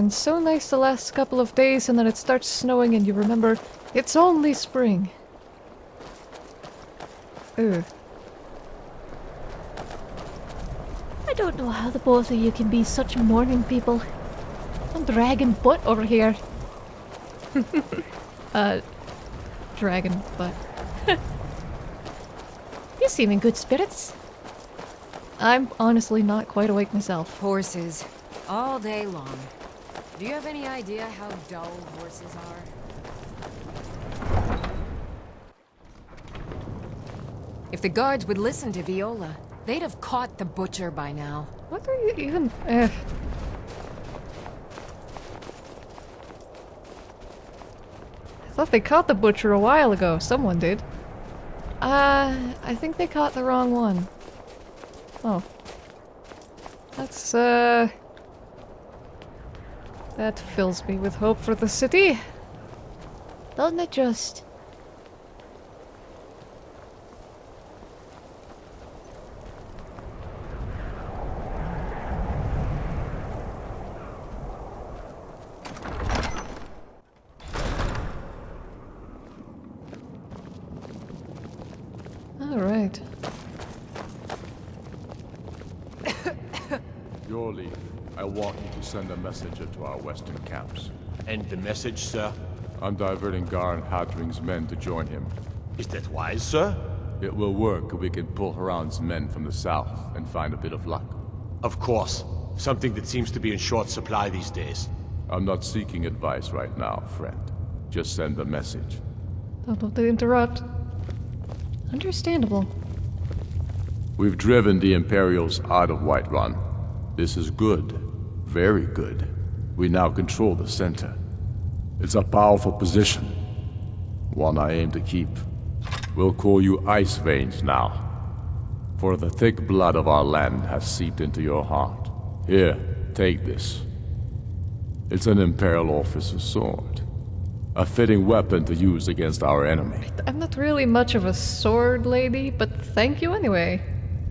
It's been so nice the last couple of days and then it starts snowing and you remember it's only spring. Ugh. I don't know how the both of you can be such morning people. I'm dragging butt over here. Uh, dragon butt. You seem in good spirits. I'm honestly not quite awake myself. Horses. All day long. Do you have any idea how dull horses are? If the guards would listen to Viola, they'd have caught the butcher by now. What are you even... Uh, I thought they caught the butcher a while ago. Someone did. Uh, I think they caught the wrong one. Oh. That's, uh... That fills me with hope for the city. Doesn't it just? Alright. Your lead. I want you to send a messenger to our western camps. And the message, sir? I'm diverting Garin Hadring's men to join him. Is that wise, sir? It will work if we can pull Haran's men from the south and find a bit of luck. Of course. Something that seems to be in short supply these days. I'm not seeking advice right now, friend. Just send a message. Don't want to interrupt. Understandable. We've driven the Imperials out of Whiterun. This is good. Very good. We now control the center. It's a powerful position. One I aim to keep. We'll call you Ice Veins now. For the thick blood of our land has seeped into your heart. Here, take this. It's an Imperial officer's sword. A fitting weapon to use against our enemy. I'm not really much of a sword lady, but thank you anyway.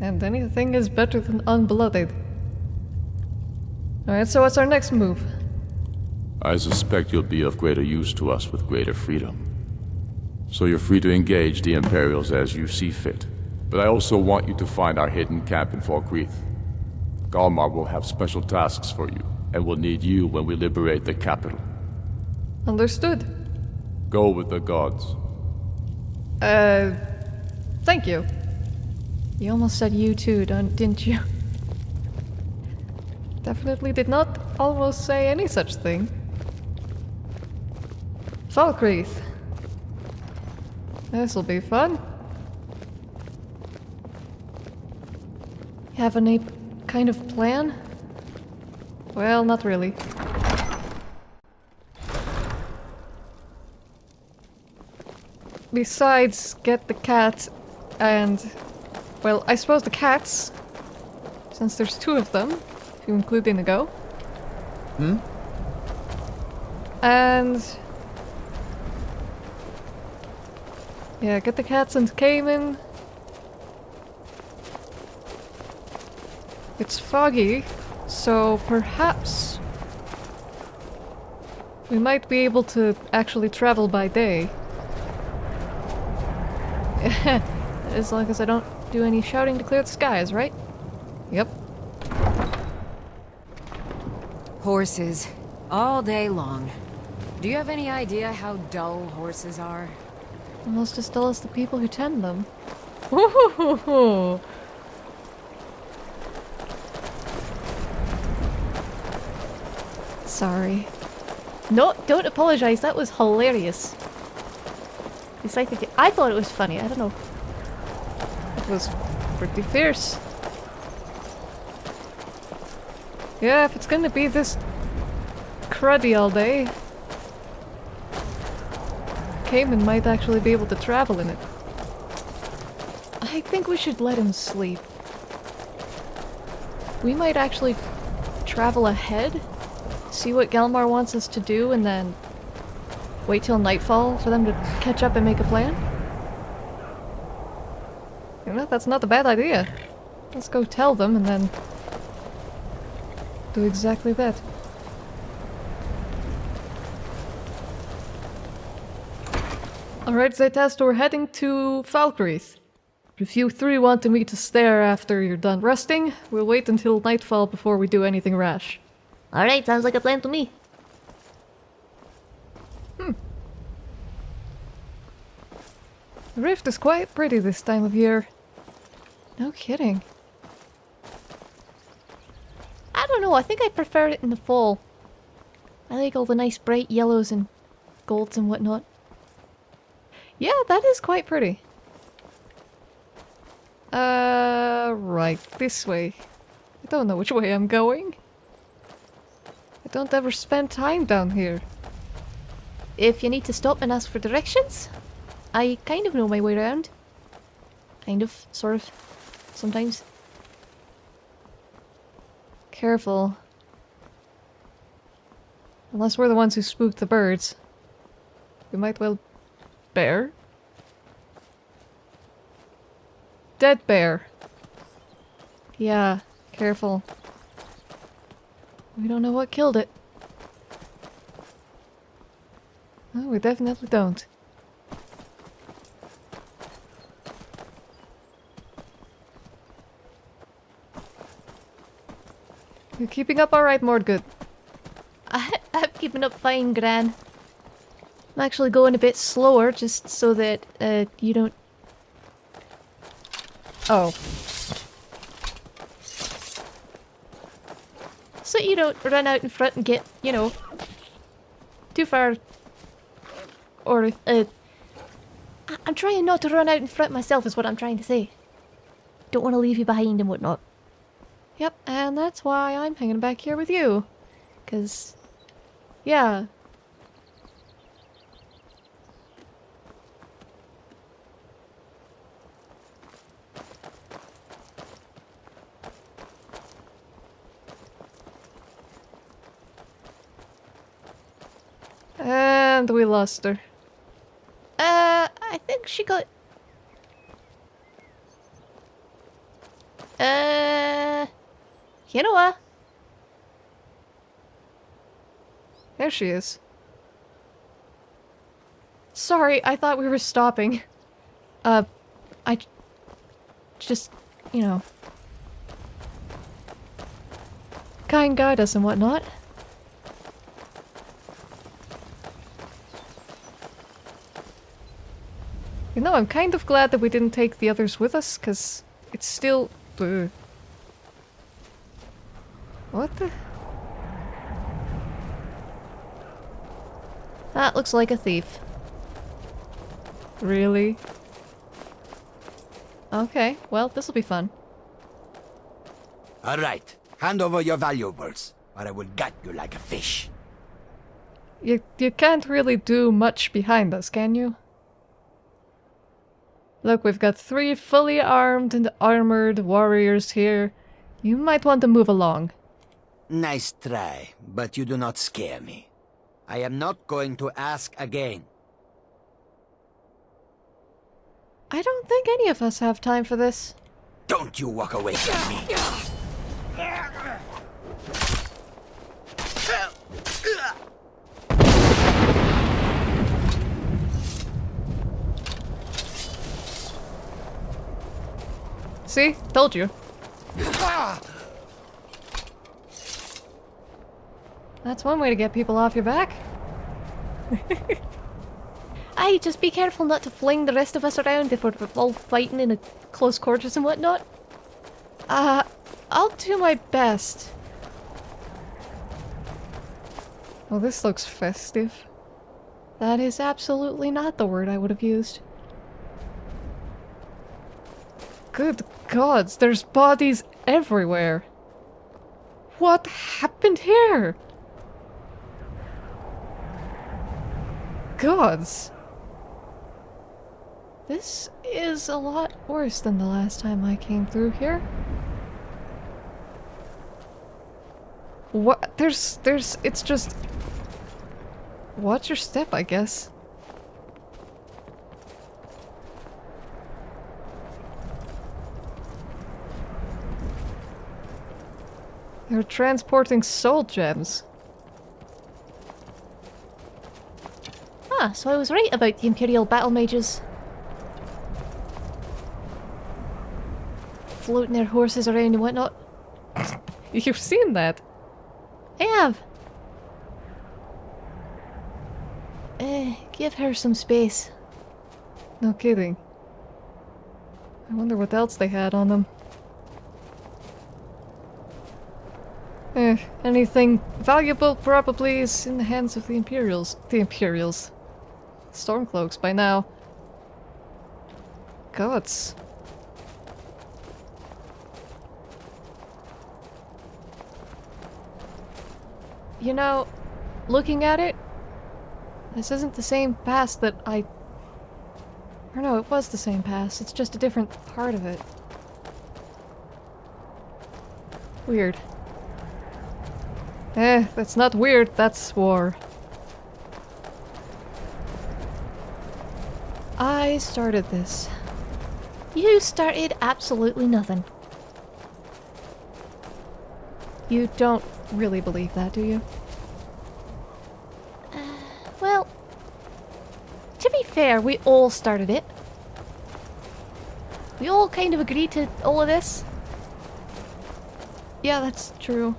And anything is better than unblooded. Alright, so what's our next move? I suspect you'll be of greater use to us with greater freedom. So you're free to engage the Imperials as you see fit. But I also want you to find our hidden camp in Falkreath. Galmar will have special tasks for you, and will need you when we liberate the capital. Understood. Go with the gods. Uh, thank you. You almost said you too, don't, didn't you? Definitely did not almost say any such thing. Falkreath. This'll be fun. Have any kind of plan? Well, not really. Besides, get the cat and... Well, I suppose the cats, since there's two of them, you include Inigo. Hmm? And... Yeah, get the cats and Cayman. It's foggy, so perhaps we might be able to actually travel by day. as long as I don't do any shouting to clear the skies, right? Yep. Horses. All day long. Do you have any idea how dull horses are? Almost as dull as the people who tend them. Ooh. Sorry. No, don't apologize. That was hilarious. It's like the- I thought it was funny. I don't know. It was pretty fierce. Yeah, if it's gonna be this cruddy all day, Cayman might actually be able to travel in it. I think we should let him sleep. We might actually travel ahead, see what Galmar wants us to do, and then wait till nightfall for them to catch up and make a plan. You know, that's not a bad idea. Let's go tell them and then do exactly that. Alright, Zaytast, we're heading to Falkreath. If you three wanted me to stare after you're done resting, we'll wait until nightfall before we do anything rash. Alright, sounds like a plan to me. Hmm. The rift is quite pretty this time of year. No kidding. I don't know, I think I prefer it in the fall. I like all the nice bright yellows and golds and whatnot. Yeah, that is quite pretty. Uh, right, this way. I don't know which way I'm going. I don't ever spend time down here. If you need to stop and ask for directions, I kind of know my way around. Kind of, sort of, sometimes. Careful. Unless we're the ones who spooked the birds. We might well... Bear? Dead bear. Yeah, careful. We don't know what killed it. No, we definitely don't. You're keeping up alright, Mordgood. I, I'm keeping up fine, Gran. I'm actually going a bit slower just so that uh, you don't. Oh. So you don't run out in front and get, you know, too far. Or, uh. I- I'm trying not to run out in front myself, is what I'm trying to say. Don't want to leave you behind and whatnot. Yep, and that's why I'm hanging back here with you. Cause, yeah. And we lost her. Uh, I think she got. You know what? There she is. Sorry, I thought we were stopping. Uh, I... just, you know. Kind guide us and whatnot. You know, I'm kind of glad that we didn't take the others with us, because it's still... Ugh. What the... That looks like a thief. Really? Okay, well, this'll be fun. All right, hand over your valuables, or I will gut you like a fish. You, you can't really do much behind us, can you? Look, we've got three fully armed and armored warriors here. You might want to move along. Nice try, but you do not scare me. I am not going to ask again. I don't think any of us have time for this. Don't you walk away from me. See? Told you. Ah! That's one way to get people off your back. Aye, just be careful not to fling the rest of us around if we're all fighting in a close quarters and whatnot. Uh, I'll do my best. Well, this looks festive. That is absolutely not the word I would have used. Good gods, there's bodies everywhere. What happened here? Gods. This is a lot worse than the last time I came through here. What? There's, there's, it's just... Watch your step, I guess. They're transporting soul gems. Ah, so I was right about the Imperial battle mages. Floating their horses around and whatnot. You've seen that. I have. Eh, give her some space. No kidding. I wonder what else they had on them. Eh, anything valuable probably is in the hands of the Imperials. The Imperials. Stormcloaks by now. Gods. You know, looking at it, this isn't the same pass that I... Or no, it was the same pass. It's just a different part of it. Weird. Eh, that's not weird, that's war. I started this. You started absolutely nothing. You don't really believe that, do you? Uh, well, to be fair, we all started it. We all kind of agreed to all of this. Yeah, that's true.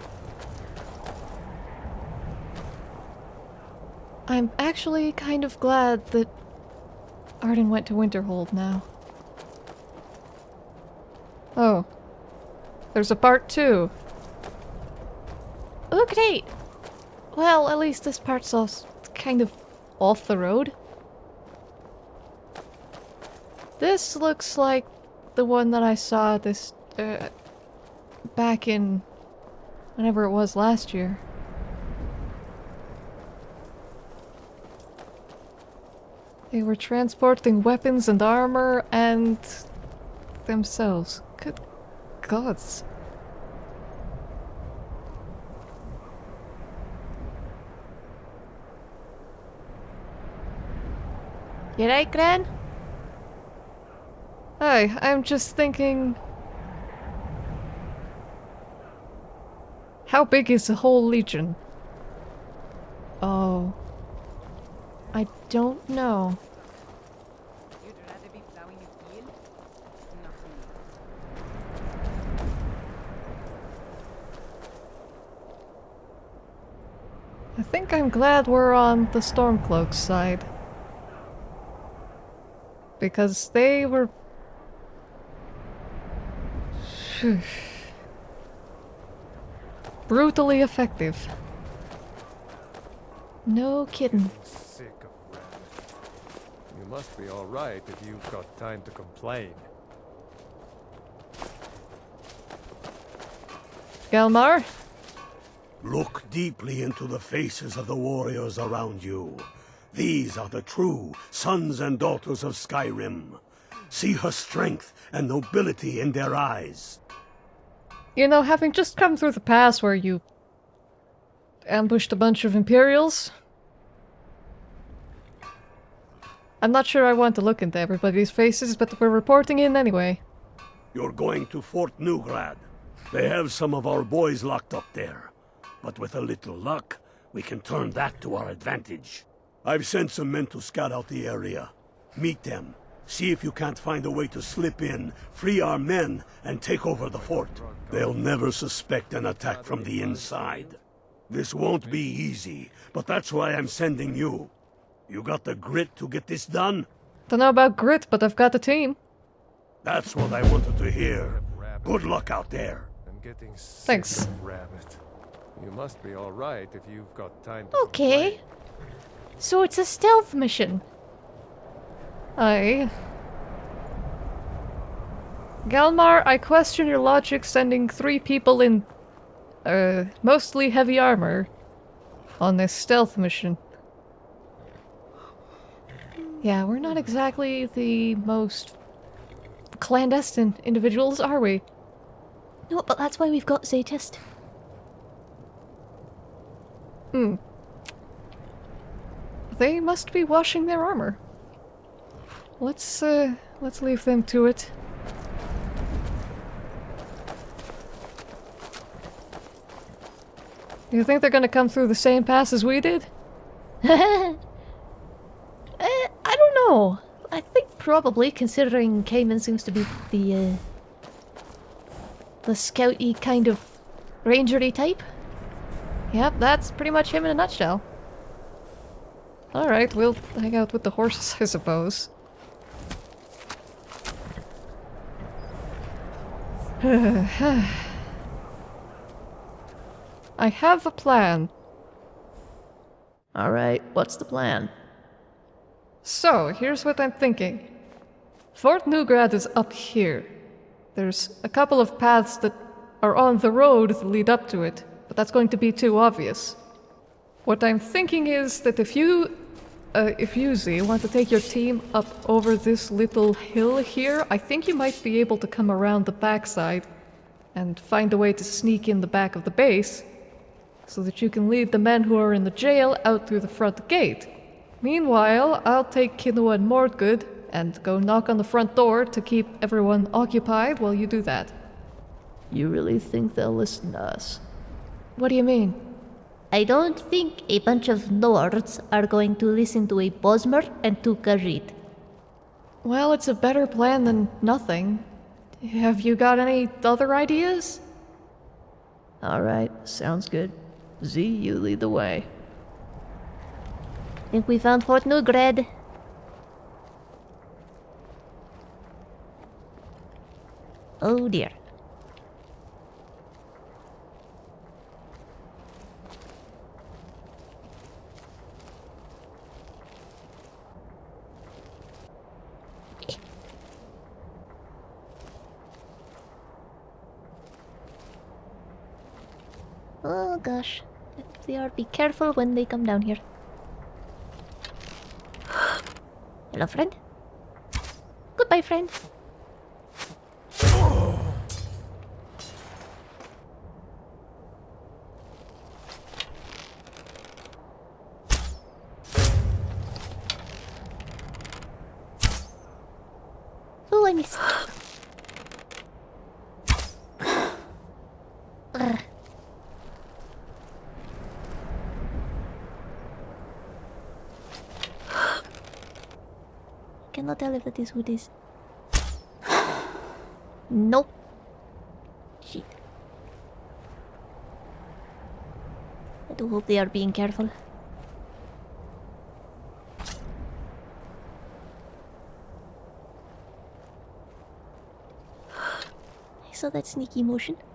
I'm actually kind of glad that Arden went to Winterhold now. Oh. There's a part two. Oh, great! Well, at least this part's off, kind of off the road. This looks like the one that I saw this uh, back in whenever it was last year. They were transporting weapons and armor and themselves. Good gods. You right, Gran? Hi, I'm just thinking... How big is the whole legion? Oh. I don't know. I think I'm glad we're on the Stormcloaks side. Because they were... brutally effective. No kidding. Sick of rabbit. You must be alright if you've got time to complain. Galmar? Look deeply into the faces of the warriors around you. These are the true sons and daughters of Skyrim. See her strength and nobility in their eyes. You know, having just come through the pass where you ambushed a bunch of Imperials, I'm not sure I want to look into everybody's faces, but we're reporting in anyway. You're going to Fort Neugrad. They have some of our boys locked up there. But with a little luck, we can turn that to our advantage. I've sent some men to scout out the area. Meet them. See if you can't find a way to slip in, free our men, and take over the fort. They'll never suspect an attack from the inside. This won't be easy, but that's why I'm sending you. You got the grit to get this done? Don't know about grit, but I've got the team. That's what I wanted to hear. Good luck out there. I'm getting sick Thanks. of rabbit. You must be alright if you've got time to Okay. complain. So it's a stealth mission. I Galmar, I question your logic sending three people in, uh, mostly heavy armor on this stealth mission. Yeah, we're not exactly the most clandestine individuals, are we? No, but that's why we've got Zatist. Hmm. They must be washing their armor. Let's, uh, let's leave them to it. You think they're gonna come through the same pass as we did? I don't know. I think probably, considering Cayman seems to be the uh, the scouty kind of rangery type. Yep, that's pretty much him in a nutshell. Alright, we'll hang out with the horses, I suppose. I have a plan. Alright, what's the plan? So, here's what I'm thinking. Fort Neugrad is up here. There's a couple of paths that are on the road that lead up to it, but that's going to be too obvious. What I'm thinking is that if you, uh, if you, Z, want to take your team up over this little hill here, I think you might be able to come around the backside and find a way to sneak in the back of the base so that you can lead the men who are in the jail out through the front gate. Meanwhile, I'll take Kinoa and Mordgood and go knock on the front door to keep everyone occupied while you do that. You really think they'll listen to us? What do you mean? I don't think a bunch of Nords are going to listen to a Bosmer and to Khajiit. Well, it's a better plan than nothing. Have you got any other ideas? Alright, sounds good. Z, you lead the way. Think we found Fort Neugrad. Oh dear. Oh gosh. They are, be careful when they come down here. Hello, friend. Goodbye, friend. Oh, I missed. Ugh. Cannot tell if that is who it is. nope. Shit. I do hope they are being careful. I saw that sneaky motion.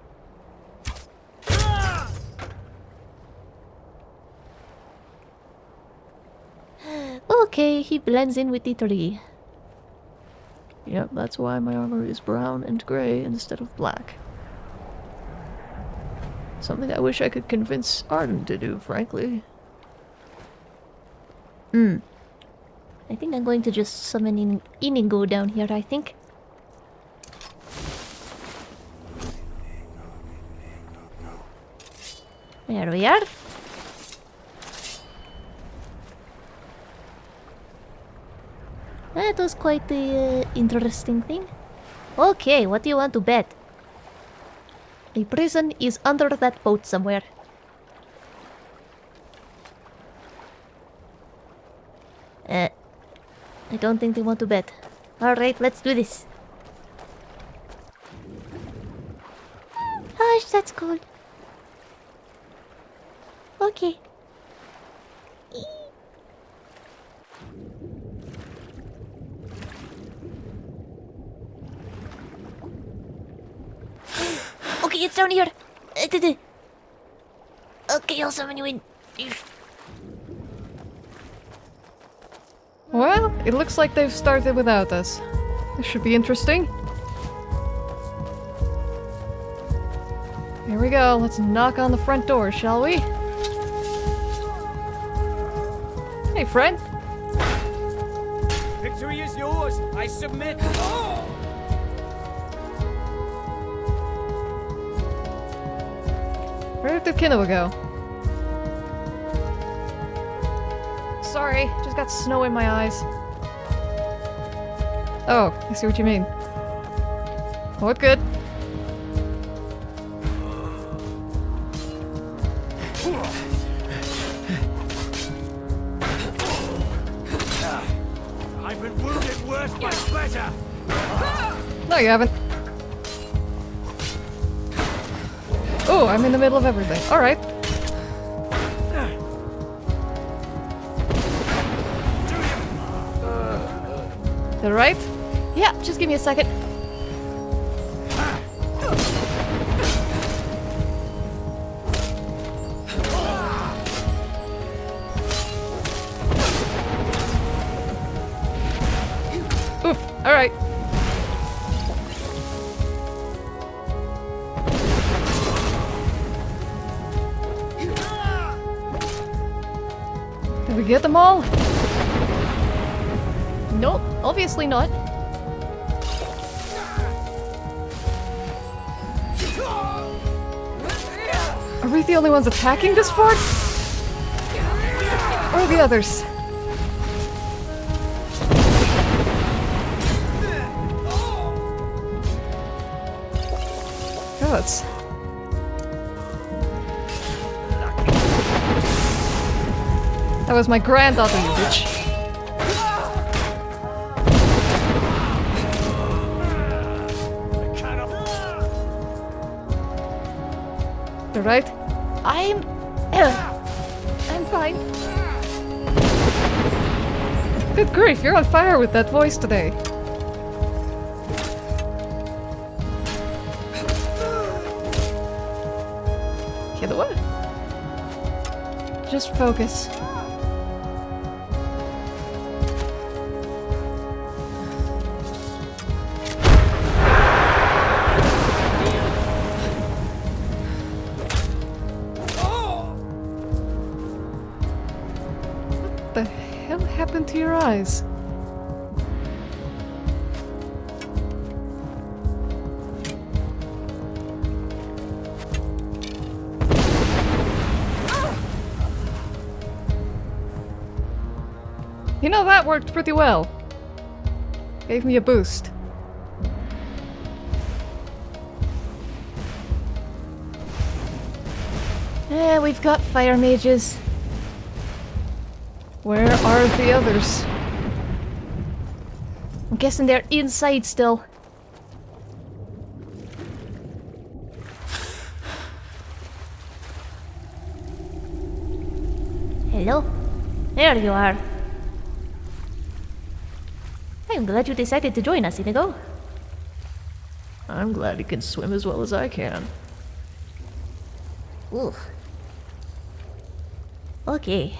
Okay, he blends in with the tree. Yep, that's why my armor is brown and grey instead of black. Something I wish I could convince Arden to do, frankly. Hmm. I think I'm going to just summon in Inigo down here, I think. There we are. That was quite the uh, interesting thing. Okay, what do you want to bet? A prison is under that boat somewhere. Uh, I don't think they want to bet. Alright, let's do this. Gosh, that's cold. Okay. It's down here. Uh, duh, duh. Okay, I'll summon you in. Well, it looks like they've started without us. This should be interesting. Here we go. Let's knock on the front door, shall we? Hey, friend. Victory is yours. I submit. Where did Kinoa go? Sorry, just got snow in my eyes. Oh, I see what you mean. What good? I've been wounded worse by pleasure. No, you haven't. I'm in the middle of everything. Alright. That right? Yeah, just give me a second. Get them all? Nope, obviously not. Are we the only ones attacking this fort? Or the others? That was my granddaughter, you bitch. Right? I'm. I'm fine. Good grief, you're on fire with that voice today. The what? Just focus. To your eyes? You know, that worked pretty well. Gave me a boost. Eh, we've got fire mages. Where are the others? I'm guessing they're inside still. Hello? There you are. I'm glad you decided to join us, Inigo. I'm glad you can swim as well as I can. Ooh. Okay.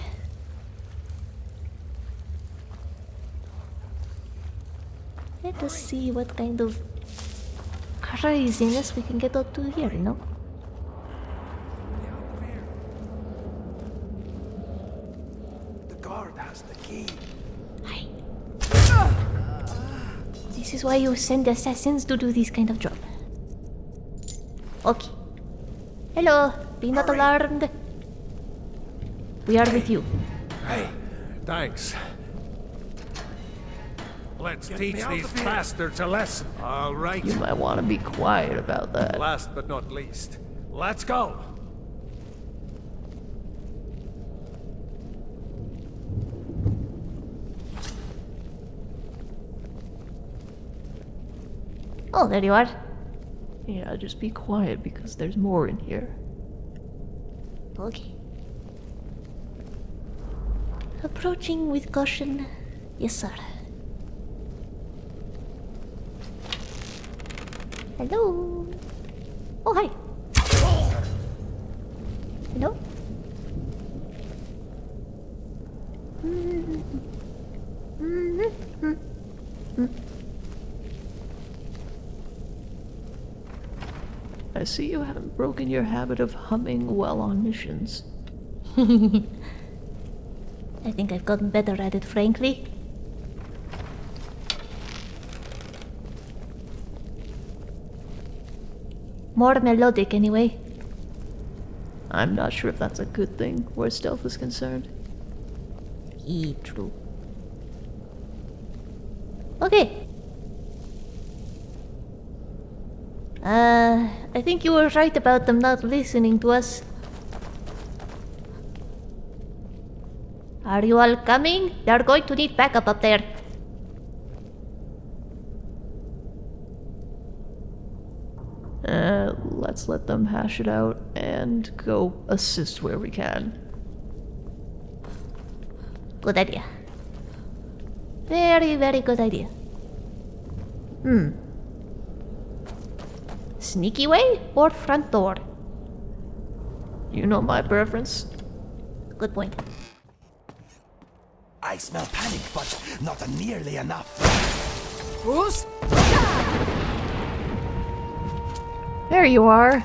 Let us see what kind of craziness we can get up to here, you know? The guard has the key. Hi. This is why you send assassins to do this kind of job. Okay. Hello, be not alarmed. We are with you. Hey, thanks. Let's teach these bastards a lesson. All right. You might want to be quiet about that. Last but not least, let's go. Oh, there you are. Yeah, just be quiet because there's more in here. Okay. Approaching with caution. Yes, sir. Hello. Oh, hi. Hello. I see you haven't broken your habit of humming while on missions. I think I've gotten better at it, frankly. More melodic, anyway. I'm not sure if that's a good thing, where stealth is concerned. E true. Okay. Uh, I think you were right about them not listening to us. Are you all coming? They're going to need backup up there. Them hash it out and go assist where we can. Good idea. Very, very good idea. Hmm. Sneaky way or front door? You know my preference. Good point. I smell panic, but not nearly enough. Who's? There you are.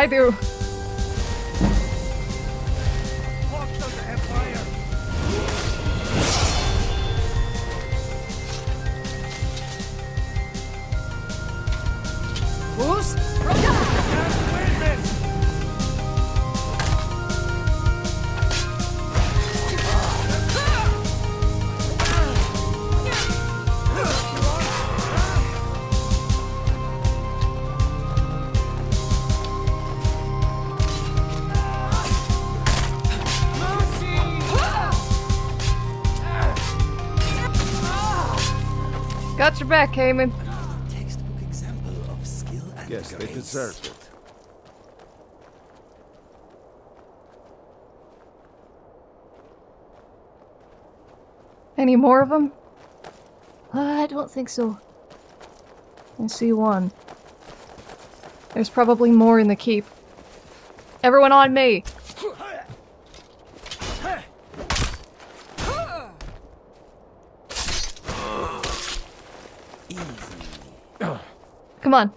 I do. Back, Cayman. Textbook example of skill and Yes, they grace. deserved it. Any more of them? Uh, I don't think so. I see one. There's probably more in the keep. Everyone on me! Come on.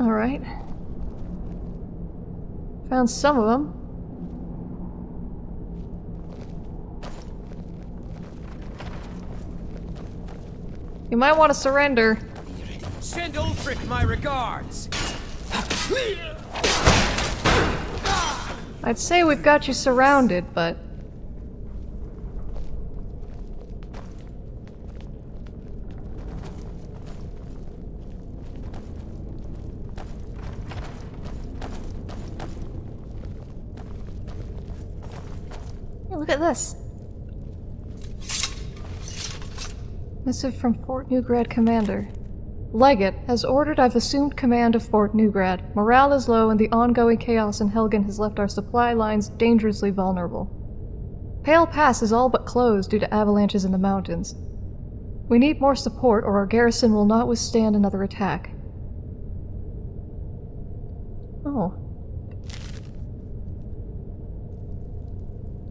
Alright. Found some of them. You might want to surrender. Send Ulfric my regards. I'd say we've got you surrounded, but... Hey, look at this. Missive from Fort Neugrad Commander. Legate has ordered I've assumed command of Fort Neugrad. Morale is low and the ongoing chaos in Helgen has left our supply lines dangerously vulnerable. Pale Pass is all but closed due to avalanches in the mountains. We need more support or our garrison will not withstand another attack. Oh.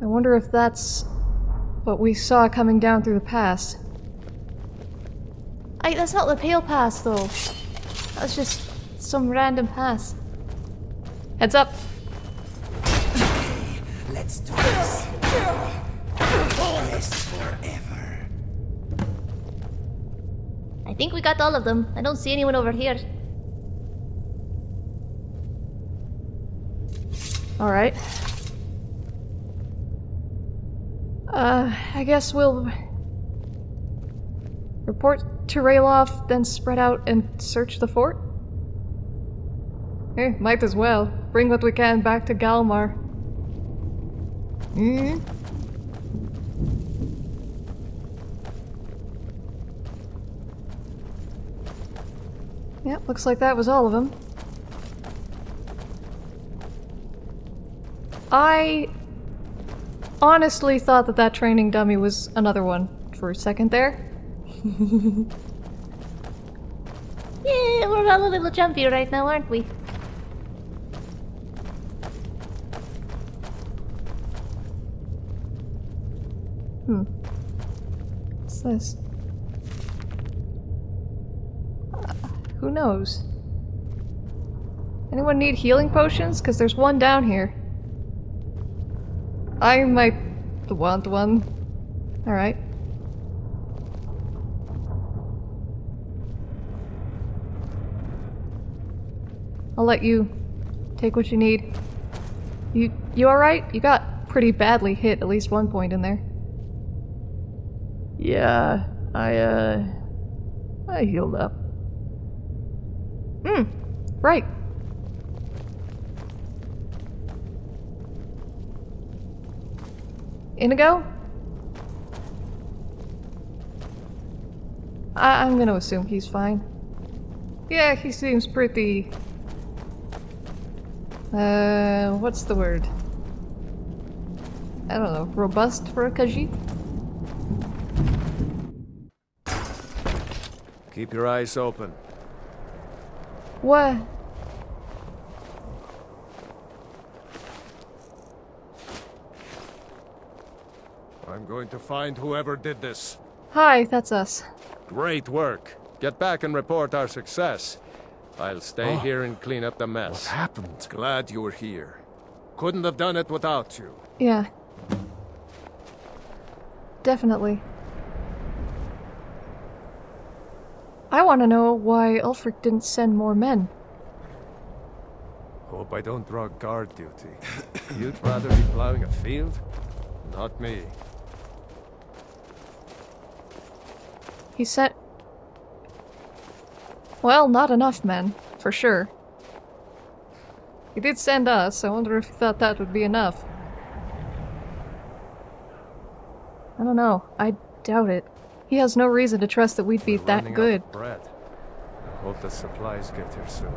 I wonder if that's what we saw coming down through the pass. I, that's not the Pale Pass, though. That's just some random pass. Heads up! Let's do this. Rest forever. I think we got all of them. I don't see anyone over here. Alright. Uh, I guess we'll Report to Ralof, then spread out and search the fort? Eh, might as well. Bring what we can back to Galmar. Mm hmm? Yep, looks like that was all of them. I honestly thought that that training dummy was another one for a second there. Yeah, we're all a little jumpy right now, aren't we? Hmm. What's this? Uh, who knows? Anyone need healing potions? Because there's one down here. I might want one. Alright. I'll let you take what you need. You you alright? You got pretty badly hit at least one point in there. Yeah, I uh I healed up. Hmm. Right. Inigo? I I'm gonna assume he's fine. Yeah, he seems pretty uh, what's the word? I don't know, robust for a Khajiit? Keep your eyes open. What? I'm going to find whoever did this. Hi, that's us. Great work. Get back and report our success. I'll stay oh. here and clean up the mess. What happened? Glad you were here. Couldn't have done it without you. Yeah. Definitely. I want to know why Ulfric didn't send more men. Hope I don't draw guard duty. You'd rather be plowing a field? Not me. He sent... Well, not enough men, for sure. He did send us, I wonder if he thought that would be enough. I don't know, I doubt it. He has no reason to trust that we'd be We're that good. bread. I hope the supplies get here soon.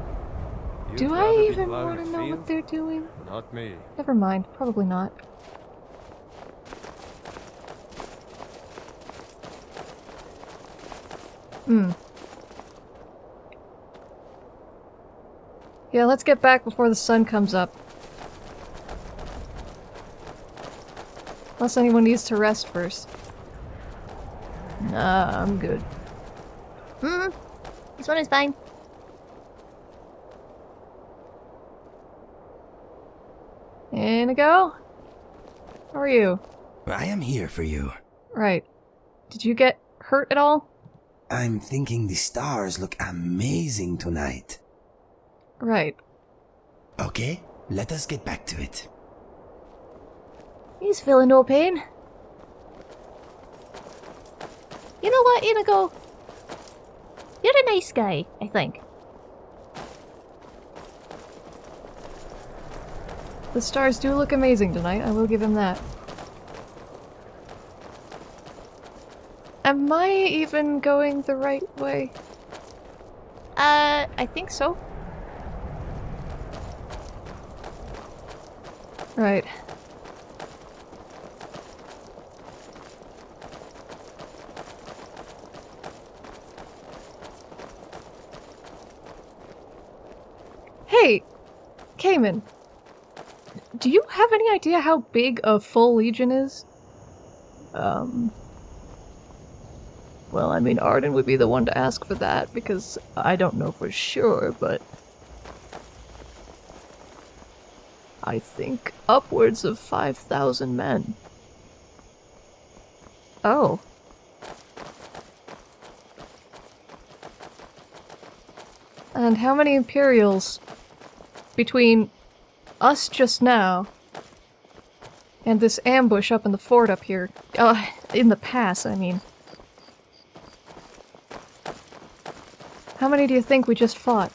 You'd Do I even want to know what they're doing? Not me. Never mind, probably not. Hmm. Yeah, let's get back before the sun comes up. Unless anyone needs to rest first. Nah, I'm good. Hmm. This one is fine. Inigo? How are you? I am here for you. Right. Did you get hurt at all? I'm thinking the stars look amazing tonight. Right. Okay, let us get back to it. He's feeling no pain. You know what, Inigo? You're a nice guy, I think. The stars do look amazing tonight, I will give him that. Am I even going the right way? Uh, I think so. Right. Hey! Cayman! Do you have any idea how big a full legion is? Um... Well, I mean, Arden would be the one to ask for that, because I don't know for sure, but... I think upwards of 5,000 men. Oh. And how many Imperials between us just now and this ambush up in the fort up here? Uh, in the pass, I mean. How many do you think we just fought?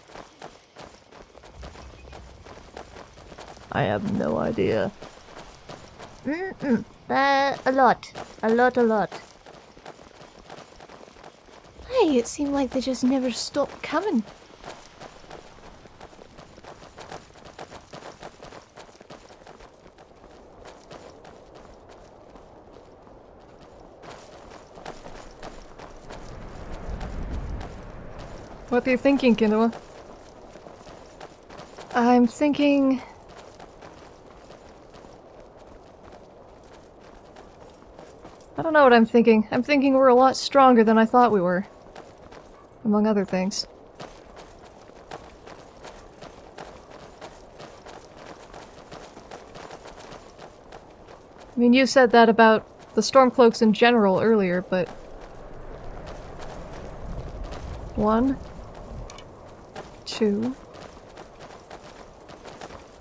I have no idea. Mm -mm. Uh, a lot. A lot, a lot. Hey, it seemed like they just never stopped coming. What are you thinking, Kinoa? I'm thinking don't know what I'm thinking. I'm thinking we're a lot stronger than I thought we were. Among other things. I mean, you said that about the Stormcloaks in general earlier, but... One. Two.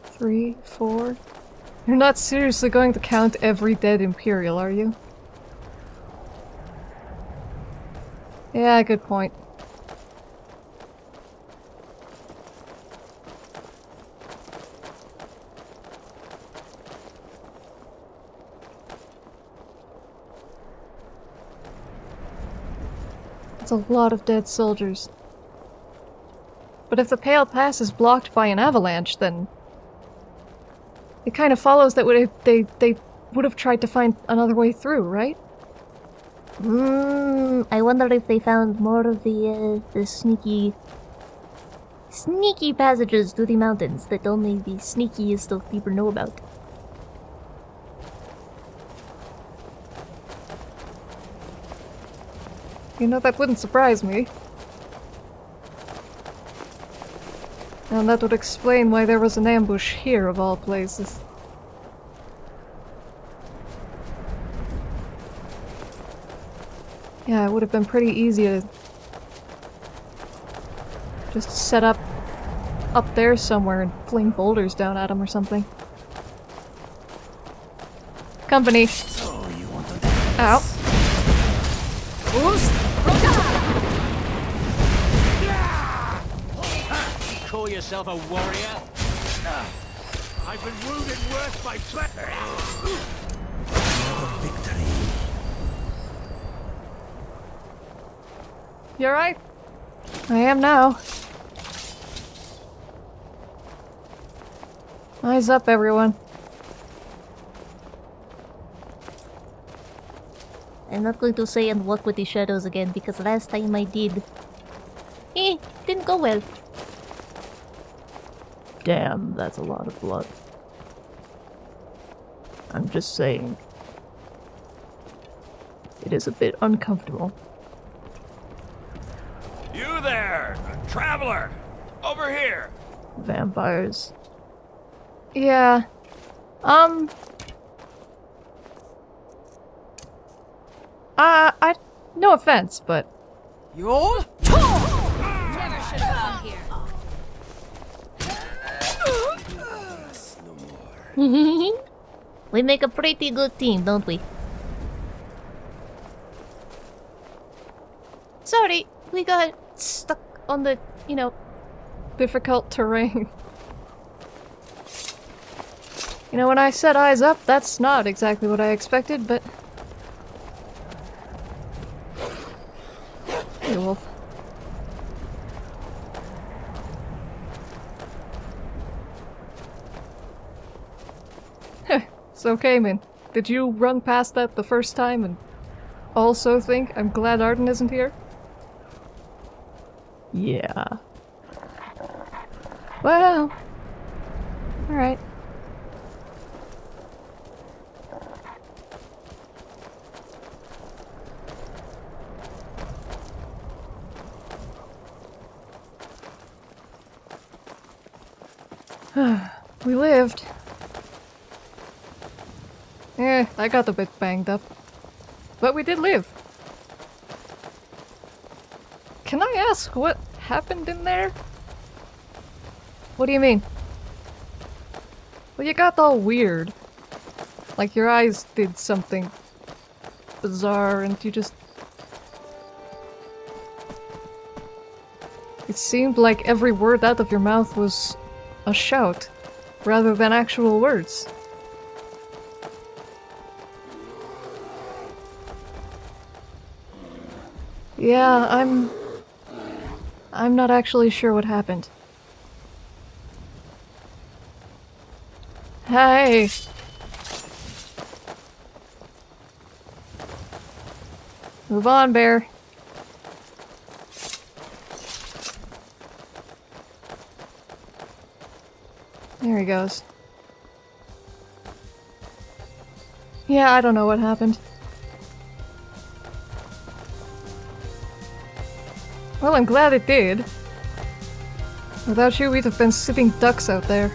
Three, four. You're not seriously going to count every dead Imperial, are you? Yeah, good point. It's a lot of dead soldiers. But if the Pale Pass is blocked by an avalanche, then... It kind of follows that they, they would have tried to find another way through, right? Hmm, I wonder if they found more of the, uh, the sneaky... Sneaky passages to the mountains that only the sneakiest of people know about. You know, that wouldn't surprise me. And that would explain why there was an ambush here, of all places. Yeah, it would have been pretty easy to just set up up there somewhere and fling boulders down at him or something. Company. So you want. Call yourself a warrior? I've been wounded worse by threat. victory? You alright? I am now. Eyes up, everyone. I'm not going to say and walk with the shadows again because last time I did. Eh, didn't go well. Damn, that's a lot of blood. I'm just saying. It is a bit uncomfortable. You there, traveler! Over here! Vampires. Yeah. Um. Uh, I. No offense, but. Yo? Never should have come here. we make a pretty good team, don't we? Sorry, we got stuck on the, you know, difficult terrain. You know, when I set eyes up, that's not exactly what I expected, but... Hey, wolf. so, Cayman, did you run past that the first time and also think I'm glad Arden isn't here? Yeah. Well... Alright. we lived. Eh, I got a bit banged up. But we did live. What happened in there? What do you mean? Well, you got all weird. Like your eyes did something bizarre and you just... It seemed like every word out of your mouth was a shout, rather than actual words. Yeah, I'm... I'm not actually sure what happened. Hey! Move on, bear. There he goes. Yeah, I don't know what happened. Well, I'm glad it did. Without you, we'd have been sitting ducks out there.